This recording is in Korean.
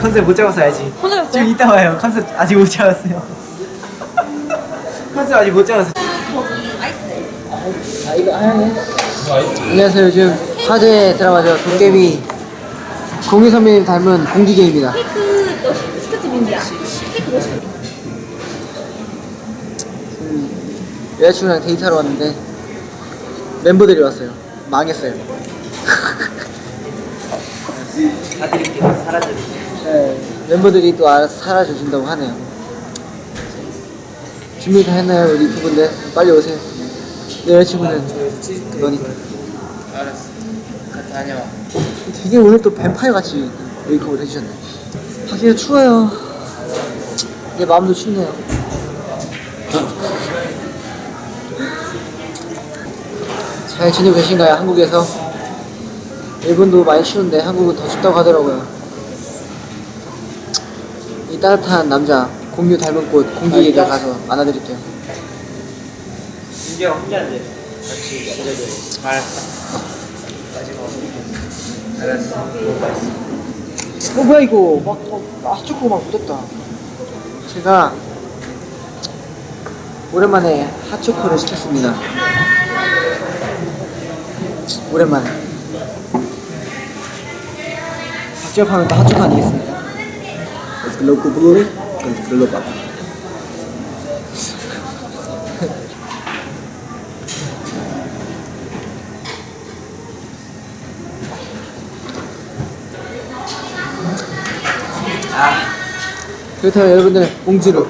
컨셉 못 잡아서 야지. 혼자 지금 이따 와요. 컨셉 아직 못 잡았어요. 컨셉 아직 못 잡았어 아 이거 하얀 안녕하세요. 요즘 화제 드라마죠. 도깨비 공유 선배님 닮은 공기계입니다. 케이크 너 시켰지 민지야 케이크 너 시켰지 여자친구랑 데이트하러 왔는데 멤버들이 왔어요. 망했어요. 사드릴게요. 사라져드릴게요. 네, 멤버들이 또 알아서 사라져준다고 하네요. 준비 다 했나요 우리 유튜브인데 빨리 오세요. 내 여자친구는? 너니까. 알았어. 갔다 다녀와. 되게 오늘 또 뱀파이어 같이 메이크업을 해주셨네. 밖에 추워요. 내 마음도 춥네요. 잘 지내고 계신가요 한국에서? 일본도 많이 추운데 한국은 더 춥다고 하더라고요 이 따뜻한 남자 공유 닮은 꽃 공기에게 가서 안아드릴게요 민규 형 혼자인데 같이 기다려. 알았어. 마지막. 알았어. 어 뭐야 이거 막, 막 핫초코 막 묻었다 제가 오랜만에 핫초코를 시켰습니다 오랜만에 박지엽 하면 또 핫초코 아니겠습니까? Loco blue, let's go loco 그렇다면 여러분들 봉지로